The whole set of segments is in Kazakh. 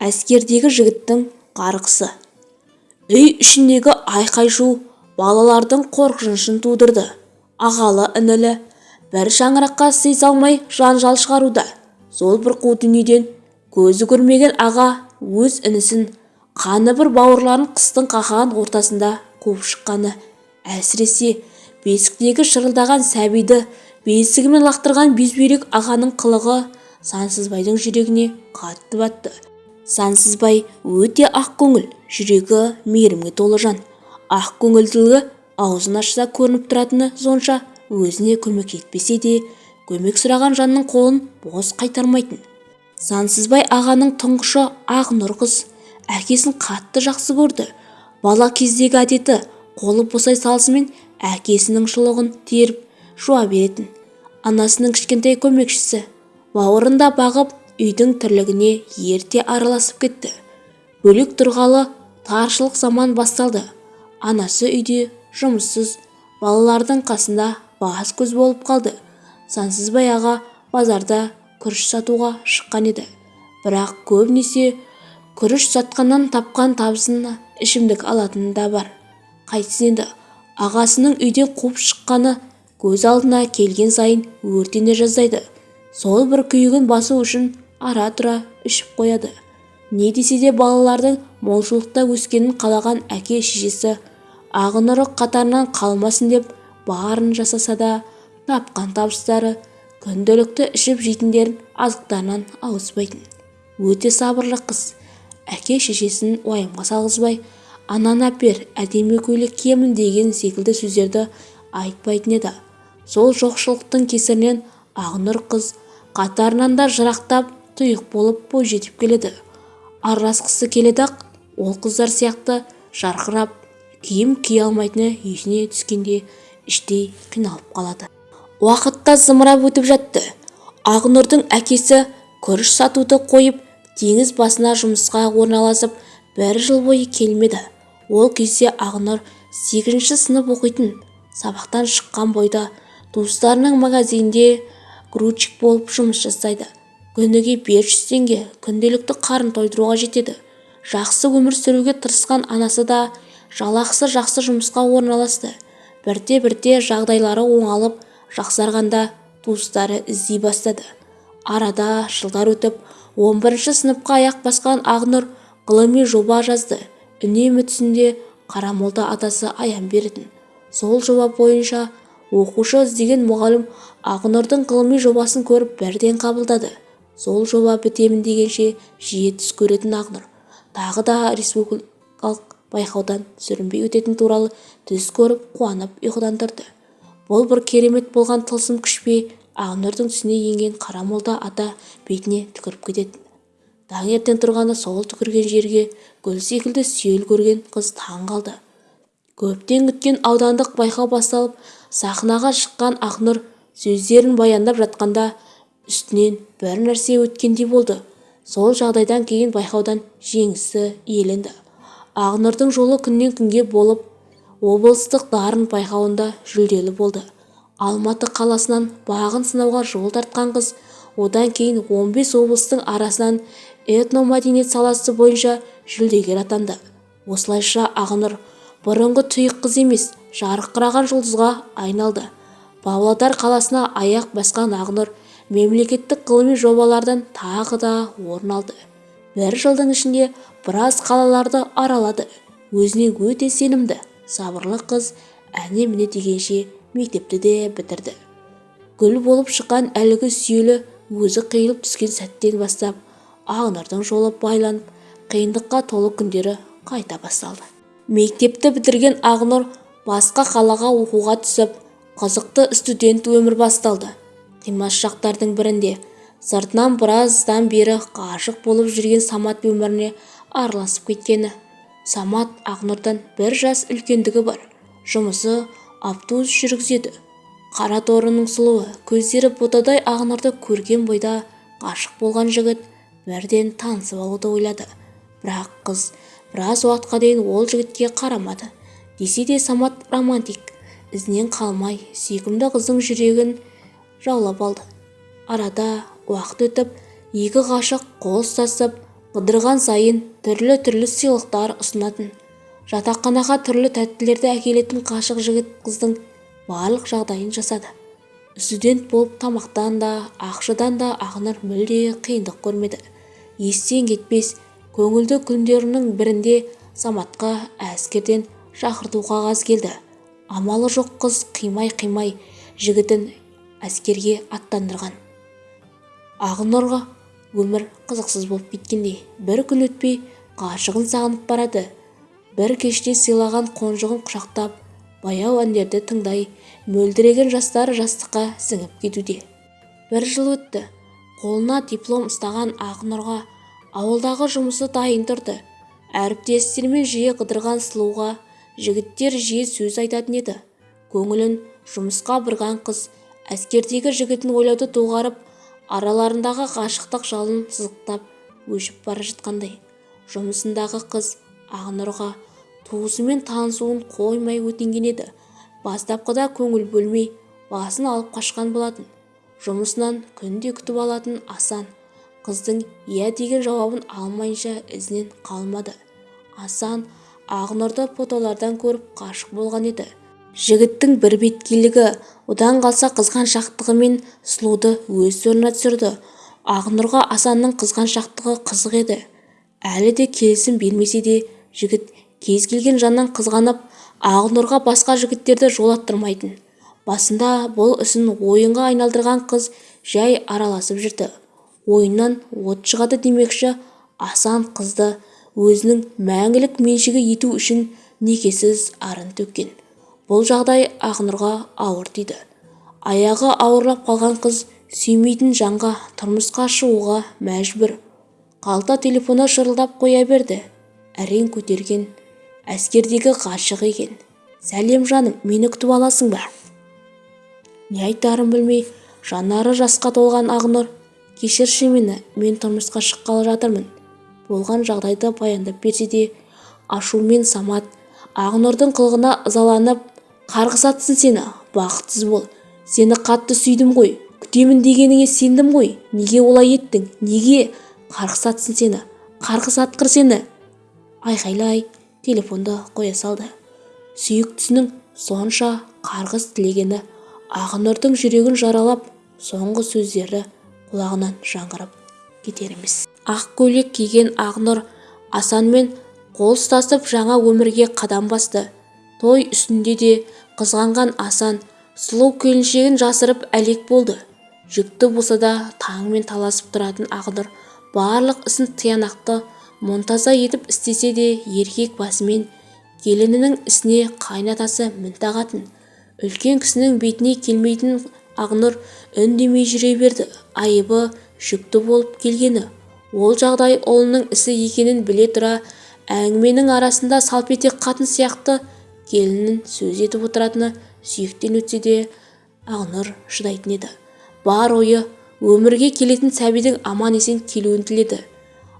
әскердегі жігіттің қарғысы. Үй ішіндегі айқай-шу балалардың қорқынышын тудырды. Ағалы-інілі бір шаңыраққа сый салмай жанжал шығаруда. Сол бір қу дүниеден көзі көрмеген аға өз інісін қаны бір бауырларын қыстың қақаған ортасында қуып шыққаны әсіресе бесіктегі шырылдаған сәбиді бесігімен лақтырған безбүйрек ағаның қылығы сансызбайдың жүрегіне қатты батты. Сансызбай өте ақ көңіл жүрегі мейірімге толы жан ақ көңілділігі аузын ашса көрініп тұратыны сонша өзіне көмек етпесе де көмек сұраған жанның қолын бос қайтармайтын. Сансызбай ағаның тұңғышы ақнұр қыз әкесін қатты жақсы көрді. Бала кездегі әдеті қолы босай салысымен әкесінің шұлығын теріп жуа беретін. Анасының кішкентай көмекшісі бауырында бағып үйдің тірлігіне ерте араласып кетті. Бөлек тұрғалы таршылық заман басталды. Анасы үйде жұмыссыз балалардың қасында бас көз болып қалды. Сансызбай аға базарда күріш сатуға шыққан еді. Бірақ көбінесе күріш сатқаннан тапқан табысына ішімдік алатыны да бар. Қайтсін енді ағасының үйден қуып шыққаны көз алдына келген сайын өртене жаздайды. Сол бір күйігін басу үшін ара-тұра ішіп қояды. Не десе де балалардың молшылықта өскенін қалаған әке-шешесі ағынұрық қатарынан қалмасын деп барын жасаса да тапқан табыстары күнделікті ішіп жейтіндерін азықтарынан ауыспайтын өте сабырлы қыз. Әке-шешесін уайымға салғызбай ананы әпер әдемі көйлек киемін деген секілді сөздерді айтпайтын еді. Сол жоқшылықтың кесірінен ақнұр қыз қатарынан да жырақтап тұйық болып бойжетіп келеді. Араласқысы келеді-ақ ол қыздар сияқты жарқырап киім кие алмайтыны есіне түскенде іштей қиналып қалады. Уақыт та зымырап өтіп жатты. Ақнұрдың әкесі күріш сатуды қойып теңіз басына жұмысқа орналасып бір жыл бойы келмеді. Ол кезде ақнұр сегізінші сынып оқитын сабақтан шыққан бойда туыстарының магазинінде грузчик болып жұмыс жасайды. Күніге 500 теңге күнделікті қарын тойдыруға жетеді. Жақсы өмір сүруге тырысқан анасы да жалақысы жақсы жұмысқа орналасты. Бірте-бірте жағдайлары оңалып жақсарғанда туыстары іздей бастады. Арада жылдар өтіп 11 сыныпқа аяқ басқан ақнұр ғылыми жоба жазды. Үнемі түсінде қарамолда атасы аян беретін. Сол жоба бойынша оқушы іздеген мұғалім ақнұрдың ғылыми жобасын көріп бірден қабылдады. Сол жоба бітемін дегенше жиі түс көретін ақнұр тағы да республикалық байқаудан сүрінбей өтетін туралы түс көріп қуанып ұйқыдан тұрды. Бұл бір керемет болған тылсым күш пе? Ақнұрдың түсіне енген қара молда ата бетіне түкіріп кететін. Таңертең тұрғанда сол түкірген жерге гүл секілді сүйел көрген қыз таң қалды. Көптен күткен аудандық байқау басталып сахнаға шыққан ақнұр сөздерін баяндап жатқанда үстінен бір нәрсе өткендей болды. Сол жағдайдан кейін байқаудан жеңісі иеленді. Ақнұрдың жолы күннен күнге болып облыстық дарын байқауында жүлделі болды. Алматы қаласынан бағын сынауға жол тартқан қыз одан кейін 15 облыстың арасынан этномәдениет саласы бойынша жүлдегер атанды. Осылайша ақнұр бұрынғы тұйық қыз емес жарқыраған жұлдызға айналды. Павлодар қаласына аяқ басқан ақнұр мемлекеттік ғылыми жобалардан тағы да орын алды. Бір жылдың ішінде біраз қалаларды аралады. Өзіне өте сенімді сабырлы қыз әне-міне дегенше мектепті де бітірді. Гүл болып шыққан әлгі сүйелі өзі қиылып түскен сәттен бастап ақнұрдың жолы байланып қиындыққа толы күндері қайта басталды. Мектепті бітірген ақнұр басқа қалаға оқуға түсіп қызықты студент өмір басталды. Қимас шақтардың бірінде. Сыртынан біраздан бері ғашық болып жүрген самат өміріне араласып кеткені. Самат ақнұрдан бір жас үлкендігі бар. Жұмысы автобус жүргізеді. Қара торының сұлуы көздері ботадай ақнұрды көрген бойда ғашық болған жігіт бірден танысып алуды ойлады. Бірақ қыз біраз уақытқа дейін ол жігітке қарамады. Десе де самат романтик ізінен қалмай сүйкімді қыздың жүрегін жаулап алды. Арада уақыт өтіп екі ғашық қол ұстасып қыдырған сайын түрлі-түрлі сыйлықтар ұсынатын. Жатақханаға түрлі тәттілерді әкелетін ғашық жігіт қыздың барлық жағдайын жасады. Студент болып тамақтан да ақшадан да ақнұр мүлде қиындық көрмеді. Естен кетпес көңілді күндерінің бірінде саматқа әскерден шақырту қағаз келді. Амалы жоқ қыз қимай-қимай жігітін әскерге аттандырған. Ақнұрға өмір қызықсыз болып кеткендей бір күн өтпей ғашығын сағынып барады. Бір кеште сыйлаған қонжығын құшақтап баяу әндерді тыңдай мөлдіреген жастары жастыққа сіңіп кетуде. Бір жыл өтті. Қолына диплом ұстаған ақнұрға ауылдағы жұмысы дайын тұрды. Әріптестерімен жиі қыдырған сұлуға жігіттер жиі сөз айтатын еді. Көңілін жұмысқа бұрған қыз әскердегі жігітін ойлауды доғарып араларындағы ғашықтық жалын сызықтап өшіп бара жатқандай. Жұмысындағы қыз ақнұрға туысымен танысуын қоймай өтінген еді. Бастапқыда көңіл бөлмей басын алып қашқан болатын. Жұмысынан күнде күтіп алатын асан қыздың иә деген жауабын алмайынша ізінен қалмады. Асан ақнұрды фотолардан көріп ғашық болған еді. Жігіттің бірбеткейлігі одан қалса қызғаншақтығы мен сұлуды өз орнына түсірді. Ақнұрға асанның қызғаншақтығы қызық еді. Әлі де келісім бермесе де жігіт кез келген жаннан қызғанып ақнұрға басқа жігіттерді жолаттырмайтын. Басында бұл ісін ойынға айналдырған қыз жай араласып жүрді. Ойыннан от шығады демекші асан қызды өзінің мәңгілік меншігі ету үшін некесіз арын төккен. Бұл жағдай ақнұрға ауыр тиді аяғы ауырлап қалған қыз сүймейтін жанға тұрмысқа шығуға мәжбүр. Қалта телефоны шырылдап қоя берді. Әрең көтерген әскердегі ғашығы екен. Сәлем жаным мені күтіп аласың ба? Не айтарын білмей жанары жасқа толған ақнұр. Кешірші мені мен тұрмысқа шыққалы жатырмын. Болған жағдайды баяндап берсе де ашумен самат ақнұрдың қылығына ызаланып қарғыс атсын сені бақытсыз бол. Сені қатты сүйдім ғой күтемін дегеніңе сендім ғой. Неге олай еттің? Неге? Қарғыс атсын сені қарғыс атқыр сені. Айқайлай телефонды қоя салды. Сүйіктісінің сонша қарғыс тілегені ақнұрдың жүрегін жаралап соңғы сөздері құлағынан жаңғырып кетер емес ақ көйлек киген ақнұр асанмен қол ұстасып жаңа өмірге қадам басты. Той үстінде де қызғанған асан сұлу келіншегін жасырып әлек болды. Жүкті болса да таңмен таласып тұратын ақнұр барлық ісін тиянақты мұнтаза етіп істесе де еркек басымен келінінің ісіне қайнатасы мін тағатын үлкен кісінің бетіне келмейтін ақнұр үндемей жүре берді. Айыбы жүкті болып келгені ол жағдай ұлының ісі екенін біле тұра әңгіменің арасында салпетек қатын сияқты келінін сөз етіп отыратыны сүйектен өтсе де ақнұр шыдайтын еді. Бар ойы өмірге келетін сәбидің аман-есен келуін тіледі.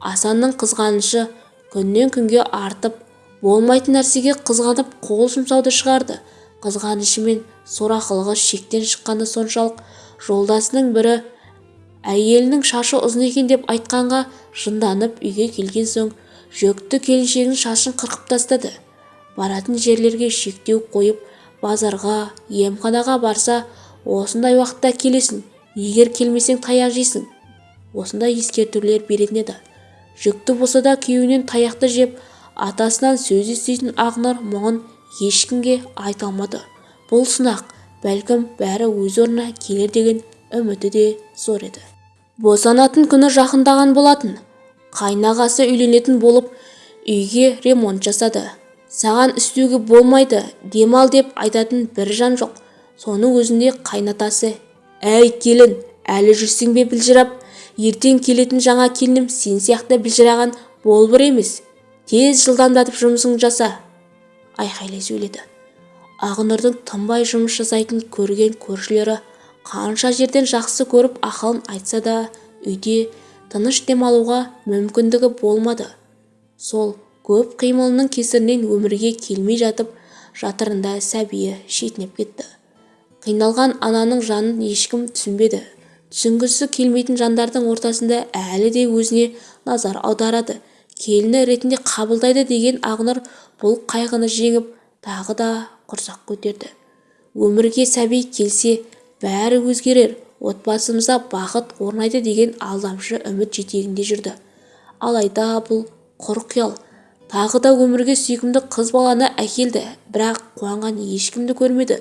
Асанның қызғанышы күннен күнге артып болмайтын нәрсеге қызғанып қол жұмсауды шығарды. Қызғанышы мен сорақылығы шектен шыққаны соншалық жолдасының бірі әйелінің шашы ұзын екен деп айтқанға жынданып үйге келген соң жүкті келіншегінің шашын қырқып тастады. Баратын жерлерге шектеу қойып базарға емханаға барса осындай уақытта келесің егер келмесең таяқ жейсің. Осындай ескертулер беретін еді. Жүкті болса да күйеуінен таяқты жеп атасынан сөз еститін ақнұр мұңын ешкімге айта алмады. Бұл сынақ бәлкім бәрі өз орнына келер деген үміті де зор еді. Босанатын күні жақындаған болатын. Қайнағасы үйленетін болып үйге ремонт жасады. Саған істеуге болмайды демал деп айтатын бір жан жоқ. Соның өзінде қайнатасы. Әй келін әлі жүрсің бе білжірап? Ертең келетін жаңа келінім сен сияқты білжіраған болбыр емес. Тез жылдамдатып жұмысыңды жаса айқайлай сөйледі. Ақнұрдың тынбай жұмыс жасайтын көрген көршілері қанша жерден жақсы көріп ақылын айтса да үйде тыныш демалуға мүмкіндігі болмады. Сол көп қимылының кесірінен өмірге келмей жатып жатырында сәбиі шетінеп кетті. Қиналған ананың жанын ешкім түсінбеді. Түсінгісі келмейтін жандардың ортасында әлі де өзіне назар аударады. Келіні ретінде қабылдайды деген ақнұр бұл қайғыны жеңіп тағы да құрсақ көтерді. Өмірге сәби келсе бәрі өзгерер отбасымызда бақыт орнайды деген алдамшы үміт жетегінде жүрді. Алайда бұл құр қиял. Тағы да өмірге сүйкімді қыз баланы әкелді бірақ қуанған ешкімді көрмеді.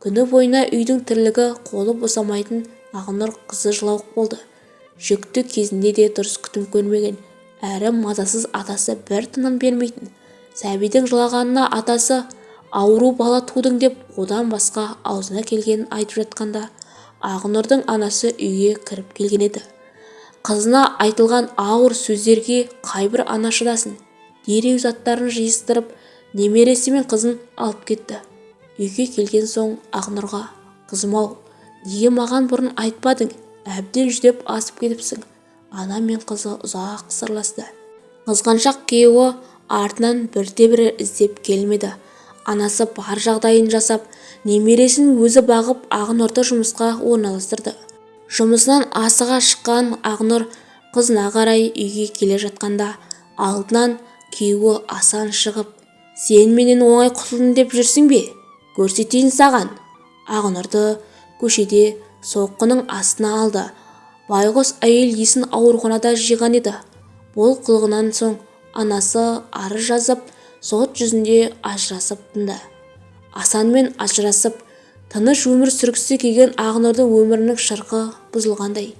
Күні бойына үйдің тірлігі қолы босамайтын ақнұр қызы жылауық болды. Жүкті кезінде де дұрыс күтім көрмеген әрі мазасыз атасы бір тыным бермейтін. Сәбидің жылағанына атасы ауру бала тудың деп одан басқа аузына келгенін айтып жатқанда ақнұрдың анасы үйге кіріп келген еді. Қызына айтылған ауыр сөздерге қайбір ана шыдасын. Дереу заттарын жиыстырып немересі мен қызын алып кетті. Үйге келген соң ақнұрға қызым-ау неге маған бұрын айтпадың? Әбден жүдеп асып кетіпсің ана мен қызы ұзақ сырласты. Қызғаншақ күйеуі артынан бірде-бірі іздеп келмеді. Анасы бар жағдайын жасап немересін өзі бағып ақнұрды жұмысқа орналастырды. Жұмысынан асыға шыққан ақнұр қызына қарай үйге келе жатқанда алдынан күйеуі асан шығып сен менен оңай құтылдың деп жүрсің бе? Көрсетейін саған ақнұрды көшеде соққының астына алды. Байғұс әйел есін ауруханада жиған еді. Бұл қылығынан соң анасы арыз жазып сот жүзінде ажырасып тынды. Асанмен ажырасып тыныш өмір сүргісі келген ақнұрдың өмірінің шырқы бұзылғандай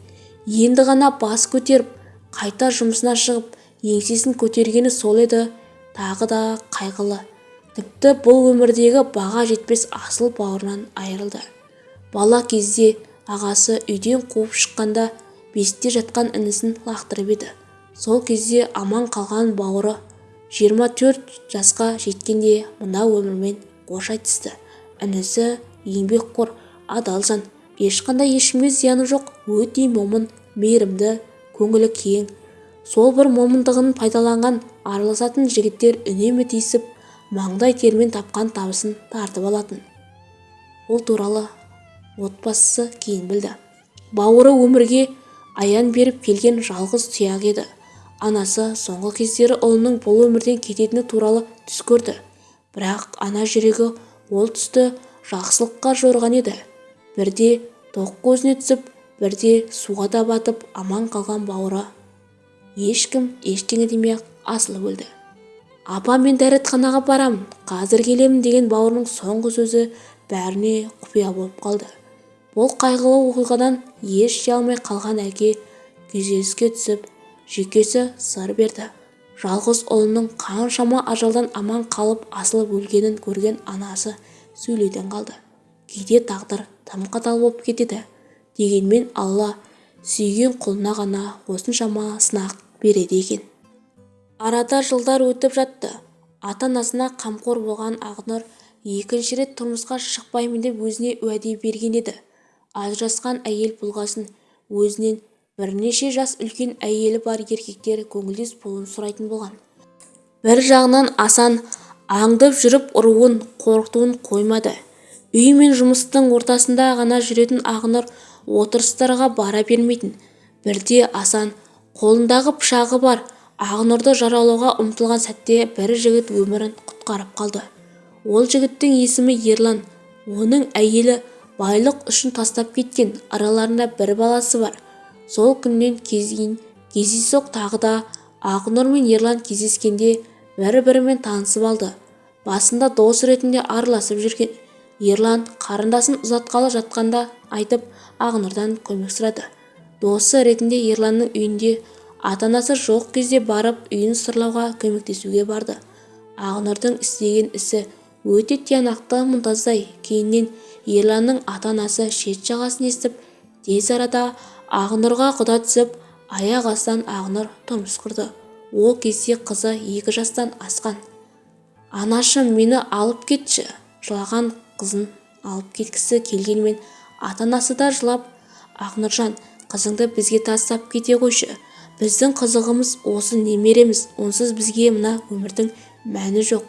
енді ғана бас көтеріп қайта жұмысына шығып еңсесін көтергені сол еді. Тағы да қайғылы. Тіпті бұл өмірдегі баға жетпес асыл бауырынан айырылды. Бала кезде ағасы үйден қуып шыққанда бесікте жатқан інісін лақтырып еді. Сол кезде аман қалған бауыры жиырма төрт жасқа жеткенде мына өмірмен қош айтысты інісі еңбекқор адал жан. Ешқандай ешкімге зияны жоқ өте момын мейірімді көңілі кең. Сол бір момындығын пайдаланған араласатын жігіттер үнемі тиісіп маңдай термен тапқан табысын тартып алатын. Ол туралы отбасысы кейін білді. Бауыры өмірге аян беріп келген жалғыз тұяқ еді. Анасы соңғы кездері ұлының бұл өмірден кететіні туралы түс көрді. Бірақ ана жүрегі ол түсті жақсылыққа жорған еді. Бірде тоқ көзіне түсіп бірде суға да батып аман қалған бауыры ешкім ештеңе демей-ақ асылып өлді. Апа мен дәретханаға барамын қазір келемін деген бауырының соңғы сөзі бәріне құпия болып қалды. Бұл қайғылы оқиғадан еш жей алмай қалған әке күйзеліске түсіп жүйкесі сыр берді. Жалғыз ұлының қаншама ажалдан аман қалып асылып өлгенін көрген анасы сөйлеуден қалды. Кейде тағдыр тым қатал болып кетеді дегенмен алла сүйген құлына ғана осыншама сынақ береді екен. Арада жылдар өтіп жатты. Ата-анасына қамқор болған ақнұр екінші рет тұрмысқа шықпаймын деп өзіне уәде берген еді. Ажырасқан әйел болғасын өзінен бірнеше жас үлкен әйелі бар еркектер көңілдес болуын сұрайтын болған. Бір жағынан асан аңдып жүріп ұруын қорқытуын қоймады. Үй мен жұмыстың ортасында ғана жүретін ақнұр отырыстарға бара бермейтін. Бірде асан қолындағы пышағы бар ақнұрды жаралауға ұмтылған сәтте бір жігіт өмірін құтқарып қалды. Ол жігіттің есімі ерлан. Оның әйелі байлық үшін тастап кеткен араларында бір баласы бар. Сол күннен кейін кездейсоқ тағы да ақнұр мен ерлан кездескенде бір-бірімен танысып алды. Басында дос ретінде араласып жүрген. Ерлан қарындасын ұзатқалы жатқанда айтып ақнұрдан көмек сұрады. Досы ретінде ерланның үйінде ата-анасы жоқ кезде барып үйін сырлауға көмектесуге барды. Ақнұрдың істеген ісі өте тиянақты мұнтаздай. Кейіннен ерланның ата-анасы шет жағасын естіп тез арада ақнұрға құда түсіп аяқ астынан ақнұр тұрмыс құрды. Ол кезде қызы екі жастан асқан. Анашым мені алып кетші! жылаған қызын алып кеткісі келгенмен ата-анасы да жылап ақнұржан қызыңды бізге тастап кете қойшы. Біздің қызығымыз осы немереміз онсыз бізге мына өмірдің мәні жоқ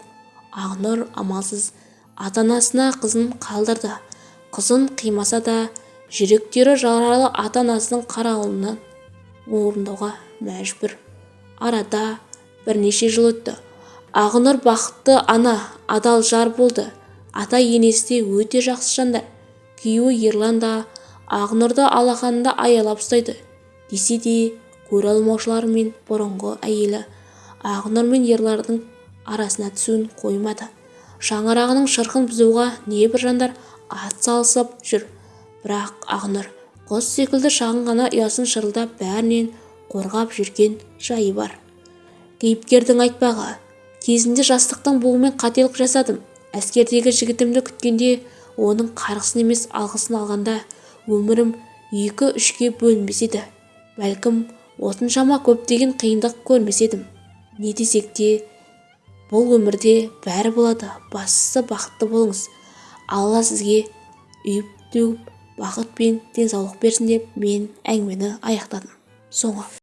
ақнұр амалсыз ата-анасына қызын қалдырды. Қызын қимаса да жүректері жаралы ата-анасының қарауынан орындауға мәжбүр. Арада бірнеше жыл өтті. Ақнұр бақытты ана адал жар болды. Ата-енесі де өте жақсы жандар. Күйеуі ерлан да ақнұрды алақанында аялап ұстайды. Десе де көре алмаушылар мен бұрынғы әйелі ақнұр мен ерлардың арасына түсуін қоймады. Шаңырағының шырқын бұзуға небір жандар ат салысып жүр. Бірақ ақнұр құс секілді шағын ғана ұясын шырылдап бәрінен қорғап жүрген жайы бар. Кейіпкердің айтпағы кезінде жастықтың буымен қателік жасадым. Әскердегі жігітімді күткенде оның қарғысын емес алғысын алғанда өмірім екі-үшке бөлінбес еді. Бәлкім осыншама көптеген қиындық көрмес едім. Не десек те бұл өмірде бәрі болады бастысы бақытты болыңыз. Алла сізге үйіп-төгіп бақыт пен денсаулық берсін деп мен әңгімені аяқтадым. Соңы